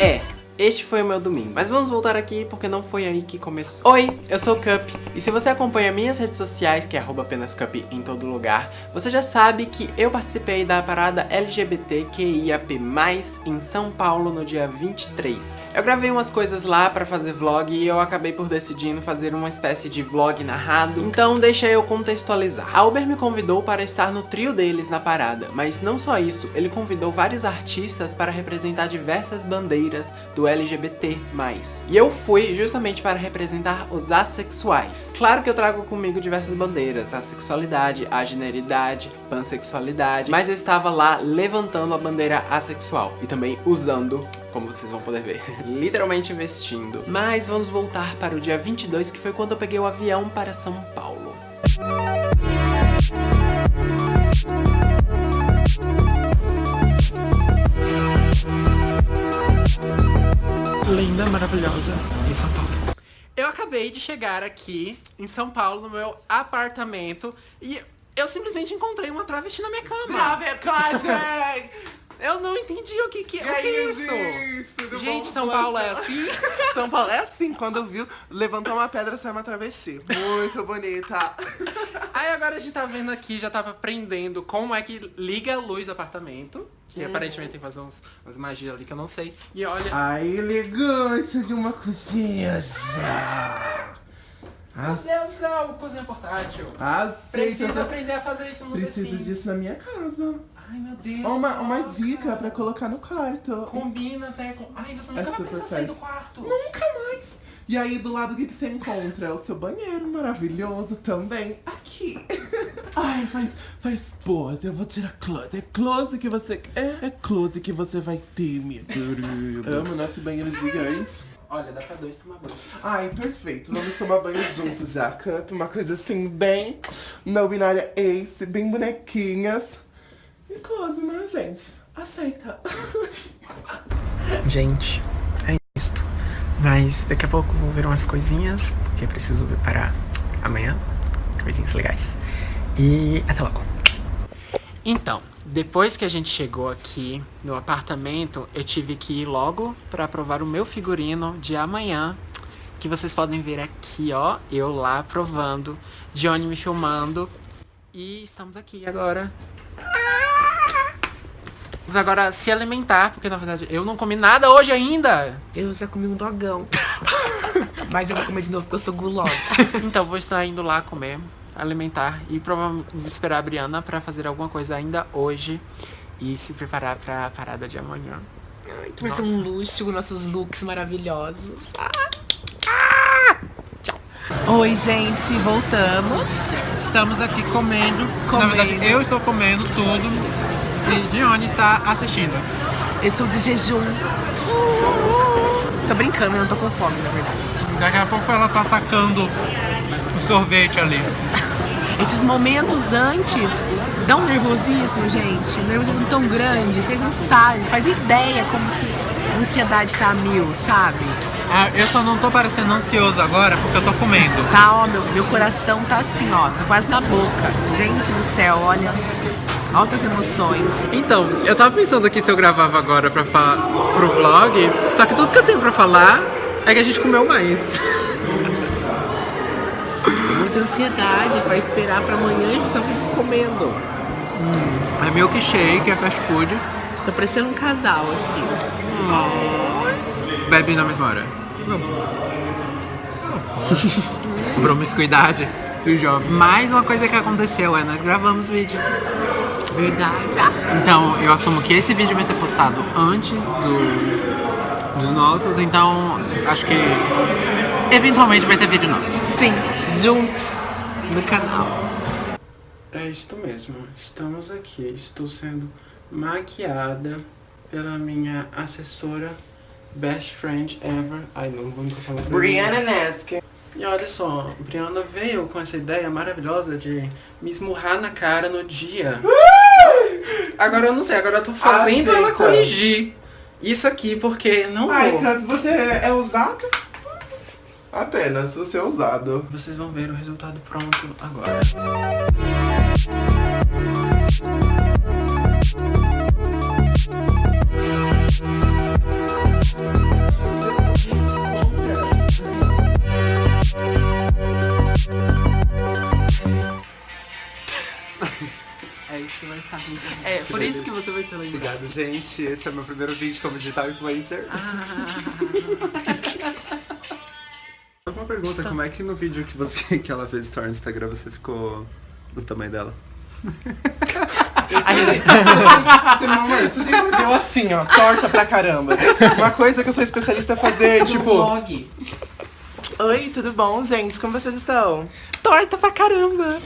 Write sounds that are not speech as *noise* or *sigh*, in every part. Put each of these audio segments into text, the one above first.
É, este foi o meu domingo. Mas vamos voltar aqui porque não foi aí que começou. Oi, eu sou o Cup e se você acompanha minhas redes sociais, que é apenas Cup em todo lugar, você já sabe que eu participei da parada LGBTQIAP+, em São Paulo no dia 23. Eu gravei umas coisas lá pra fazer vlog e eu acabei por decidindo fazer uma espécie de vlog narrado, então deixa eu contextualizar. A Uber me convidou para estar no trio deles na parada, mas não só isso, ele convidou vários artistas para representar diversas bandeiras do LGBT+. E eu fui justamente para representar os assexuais. Claro que eu trago comigo diversas bandeiras, a sexualidade, a generidade, pansexualidade, mas eu estava lá levantando a bandeira assexual e também usando, como vocês vão poder ver, *laughs* literalmente investindo. Mas vamos voltar para o dia 22, que foi quando eu peguei o avião para São Paulo. Maravilhosa em São Paulo. Eu acabei de chegar aqui em São Paulo, no meu apartamento, e eu simplesmente encontrei uma travesti na minha cama. Eu não entendi o que que, é, o que é isso. isso Gente, São Paulo é assim? *laughs* São Paulo é assim, quando viu, levantou uma pedra, saiu uma travesti. Muito bonita. Aí agora a gente tá vendo aqui, já tava aprendendo como é que liga a luz do apartamento. Que hum. aparentemente tem que fazer uns, umas magias ali que eu não sei. E olha... A elegância de uma cozinha já. Meu Deus cozinha portátil. Aceita. Precisa aprender a fazer isso no Preciso disso na minha casa. Ai, meu Deus. Uma, uma dica pra colocar no quarto. Combina até com... Ai, você nunca é vai precisar sair do quarto. Nunca mais. E aí, do lado, o que, que você encontra? É o seu banheiro maravilhoso também. Aqui. *laughs* Ai, faz, faz pose. Eu vou tirar close. É close que você quer. É close que você vai ter, minha querida. Amo nosso banheiro gigante. Olha, dá pra dois tomar banho. Ai, perfeito. Vamos tomar banho juntos já, Cup. Uma coisa assim, bem... No binária ace, bem bonequinhas. E close, né, gente? Aceita. *laughs* Gente, é isto. Mas daqui a pouco vou ver umas coisinhas, porque preciso ver para amanhã. Coisinhas legais. E até logo. Então, depois que a gente chegou aqui no apartamento, eu tive que ir logo para provar o meu figurino de amanhã. Que vocês podem ver aqui, ó, eu lá provando, Johnny me filmando. E estamos aqui agora Vamos agora se alimentar, porque na verdade eu não comi nada hoje ainda. Eu já comi um dogão. *laughs* Mas eu vou comer de novo porque eu sou gulosa. *laughs* então vou estar indo lá comer, alimentar e provavelmente esperar a Briana pra fazer alguma coisa ainda hoje. E se preparar pra parada de amanhã. Ai, que vai ser um luxo com nossos looks maravilhosos. Ah! Ah! Tchau. Oi, gente, voltamos. Estamos aqui comendo. comendo. Na verdade, eu estou comendo tudo e Dione está assistindo. Estou de jejum. Tô brincando, eu não tô com fome, na verdade. Daqui a pouco ela tá atacando o sorvete ali. Esses momentos antes dão nervosismo, gente. Um nervosismo tão grande, vocês não sabem, faz ideia como que a ansiedade tá a mil, sabe? Ah, eu só não tô parecendo ansioso agora porque eu tô comendo. Tá, ó, meu, meu coração tá assim, ó, tá quase na boca. Gente do céu, olha, altas emoções. Então, eu tava pensando aqui se eu gravava agora pra pro vlog, só que tudo que eu tenho pra falar é que a gente comeu mais. Muita ansiedade pra esperar pra amanhã a gente só vive comendo. Hum, é milkshake, é fast food. Tá parecendo um casal aqui. Oh. Bebe na mesma hora. Não. *laughs* Promiscuidade do jovem. Mais uma coisa que aconteceu é, nós gravamos vídeo. Verdade. Então, eu assumo que esse vídeo vai ser postado antes do, dos nossos, então acho que eventualmente vai ter vídeo nosso. Sim, juntos no canal. É isto mesmo, estamos aqui, estou sendo maquiada pela minha assessora Best Friend Ever. Ai, não vou encostar muito. Brianna Nesk. E olha só, Brianna veio com essa ideia maravilhosa de me esmurrar na cara no dia. Agora eu não sei, agora eu tô fazendo ela corrigir isso aqui, porque não Ai, vou. Ai, você é usado? Apenas, você é usado. Vocês vão ver o resultado pronto agora. Gente. Esse é o meu primeiro vídeo como digital influencer. *laughs* Uma pergunta, como é que no vídeo que, você, *laughs* que ela fez story no Instagram você ficou do tamanho dela? Você, meu amor, você sempre deu assim, ó, torta pra caramba. Uma coisa que eu sou especialista é fazer, tipo... Vlog. Oi, tudo bom, gente? Como vocês estão? Torta pra caramba.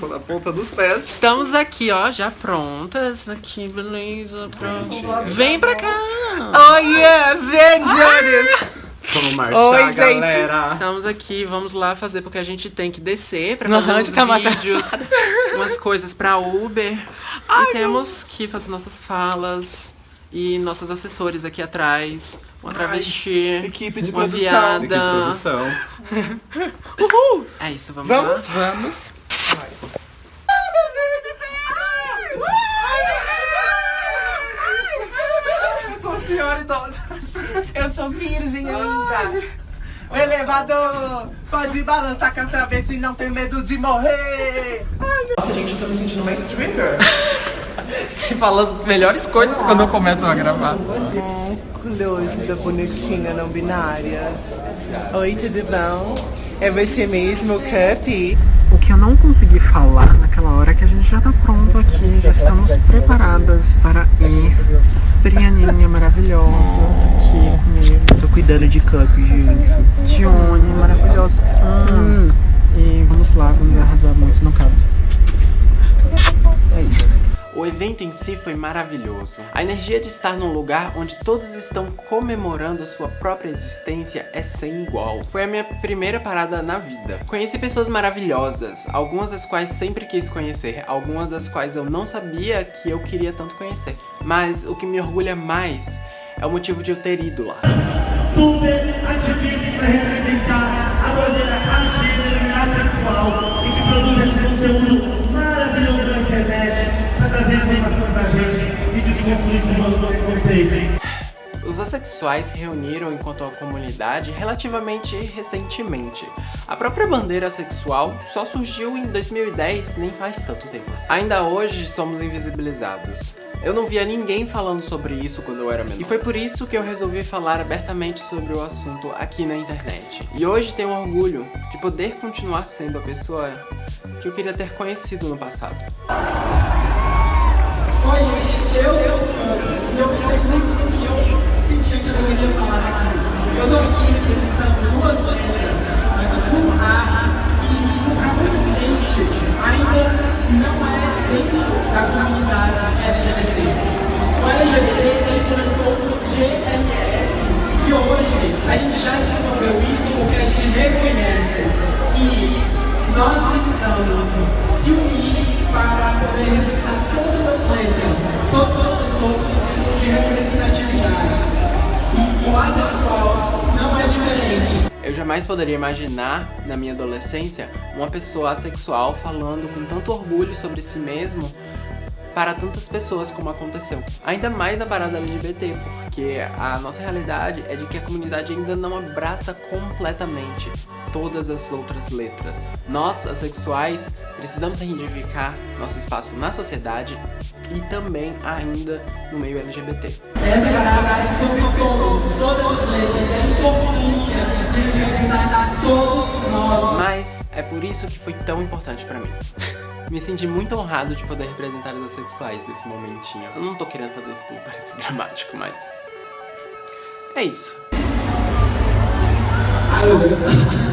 Só na ponta dos pés. Estamos aqui, ó, já prontas. Aqui, beleza, pronto. Vem pra cá. Oh, yeah! Vem, Jonas! Vamos marchar, Oi, gente. galera. Estamos aqui, vamos lá fazer, porque a gente tem que descer pra fazer uns tá vídeos, umas coisas pra Uber. e temos que fazer nossas falas e nossos assessores aqui atrás. Uma travesti, equipe de uma produção. viada. Equipe de produção. *laughs* Uhul! É isso, vamos, Vamos? lá? Vamos. Eu sou uma senhora idosa. Eu sou virgem ainda. O elevador pode balançar que as travestis não tem medo de morrer. Nossa, gente, eu tô me sentindo uma stripper. *laughs* Fala as melhores coisas quando começam a gravar. Close da bonequinha não binária. Oi, tudo bom? É você mesmo, Cup? O que eu não consegui falar naquela hora é que a gente já tá pronto aqui, já estamos preparadas para ir. Brianinha maravilhosa aqui comigo. Tô cuidando de Cup, gente. Dione maravilhosa. Hum. E vamos lá, vamos arrasar muito no cabo. É isso. O evento em si foi maravilhoso. A energia de estar num lugar onde todos estão comemorando a sua própria existência é sem igual. Foi a minha primeira parada na vida. Conheci pessoas maravilhosas, algumas das quais sempre quis conhecer, algumas das quais eu não sabia que eu queria tanto conhecer. Mas o que me orgulha mais é o motivo de eu ter ido lá. Tuber ativista Os assexuais se reuniram enquanto a comunidade relativamente recentemente. A própria bandeira sexual só surgiu em 2010, nem faz tanto tempo assim. Ainda hoje somos invisibilizados. Eu não via ninguém falando sobre isso quando eu era menor. E foi por isso que eu resolvi falar abertamente sobre o assunto aqui na internet. E hoje tenho orgulho de poder continuar sendo a pessoa que eu queria ter conhecido no passado. Eu sou o Fernando e eu pensei muito do que eu sentia que deveria falar aqui. Eu tô aqui representando duas bandeiras, jamais poderia imaginar, na minha adolescência, uma pessoa assexual falando com tanto orgulho sobre si mesmo para tantas pessoas como aconteceu. Ainda mais na parada LGBT, porque a nossa realidade é de que a comunidade ainda não abraça completamente todas as outras letras. Nós, assexuais, precisamos reivindicar nosso espaço na sociedade e também ainda no meio LGBT. Essa sobre todos, todas as letras, é Mas é por isso que foi tão importante pra mim. *laughs* Me senti muito honrado de poder representar os assexuais nesse momentinho. Eu não tô querendo fazer isso tudo parecer *laughs* dramático, mas... É isso. Ai, meu Deus.